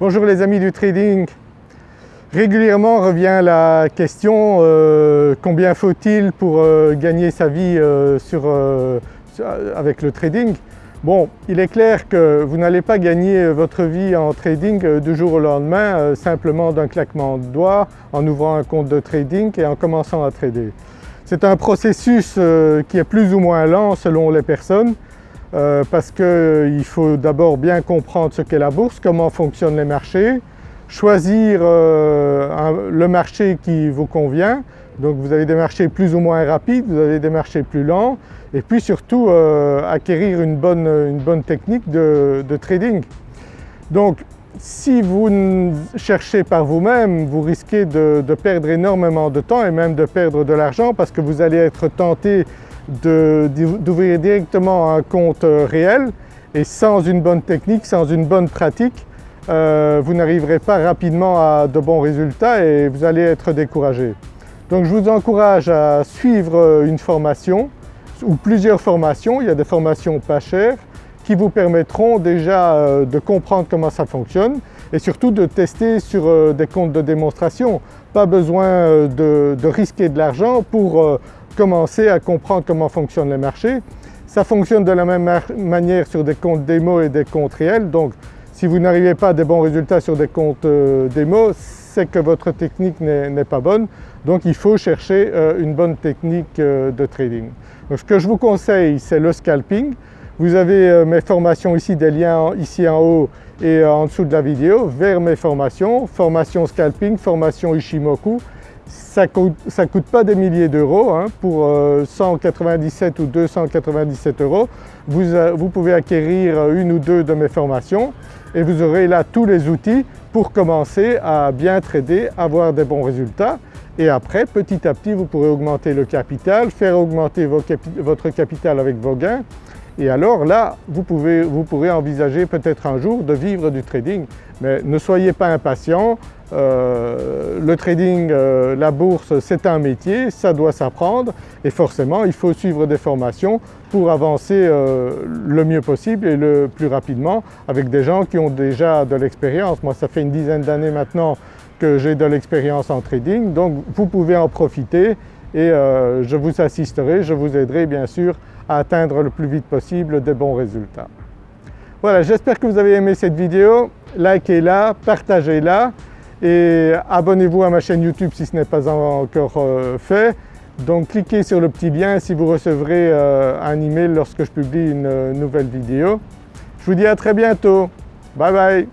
Bonjour les amis du trading. Régulièrement revient la question euh, combien faut-il pour euh, gagner sa vie euh, avec le trading? Bon, il est clair que vous n'allez pas gagner votre vie en trading du jour au lendemain simplement d'un claquement de doigts en ouvrant un compte de trading et en commençant à trader. C'est un processus qui est plus ou moins lent selon les personnes euh, parce qu'il euh, faut d'abord bien comprendre ce qu'est la bourse, comment fonctionnent les marchés, choisir euh, le marché qui vous convient. Donc vous avez des marchés plus ou moins rapides, vous avez des marchés plus lents et puis surtout acquérir une bonne, technique de, trading. Donc si vous cherchez par vous-même, vous risquez de, perdre énormément de temps et même de perdre de l'argent parce que vous allez être tenté d'ouvrir directement un compte euh, réel et sans une bonne technique, sans une bonne pratique, euh, vous n'arriverez pas rapidement à de bons résultats et vous allez être découragé. Donc je vous encourage à suivre euh, une formation ou plusieurs formations, il y a des formations pas chères qui vous permettront déjà de comprendre comment ça fonctionne et surtout de tester sur des comptes de démonstration. Pas besoin de, de risquer de l'argent pour commencer à comprendre comment fonctionnent les marchés. Ça fonctionne de la même manière sur des comptes démo et des comptes réels donc si vous n'arrivez pas à des bons résultats sur des comptes euh, démo, c'est que votre technique n'est pas bonne donc il faut chercher euh, une bonne technique euh, de trading. ce que je vous conseille c'est le scalping. Vous avez mes formations ici, des liens ici en haut et en dessous de la vidéo. Vers mes formations, formation scalping, formation Ishimoku ça ne coûte, pas des milliers d'euros, hein. pour 197 euh, ou 297 euros, euh, vous, pouvez acquérir une ou deux de mes formations et vous aurez là tous les outils pour commencer à bien trader, avoir des bons résultats. Et après petit à petit vous pourrez augmenter le capital, faire augmenter votre capital avec vos gains et alors là vous, vous pourrez envisager peut-être un jour de vivre du trading. Mais ne soyez pas impatient, euh, le trading, euh, la bourse c'est un métier, ça doit s'apprendre et forcément il faut suivre des formations pour avancer euh, le mieux possible et le plus rapidement avec des gens qui ont déjà de l'expérience. Moi ça fait une dizaine d'années maintenant que j'ai de l'expérience en trading donc vous pouvez en profiter et je vous assisterai, je vous aiderai bien sûr à atteindre le plus vite possible des bons résultats. Voilà, j'espère que vous avez aimé cette vidéo, likez-la, partagez-la et abonnez-vous à ma chaîne YouTube si ce n'est pas encore euh, fait. Donc cliquez sur le petit lien si vous recevrez euh, un email lorsque je publie une euh, nouvelle vidéo. Je vous dis à très bientôt, bye bye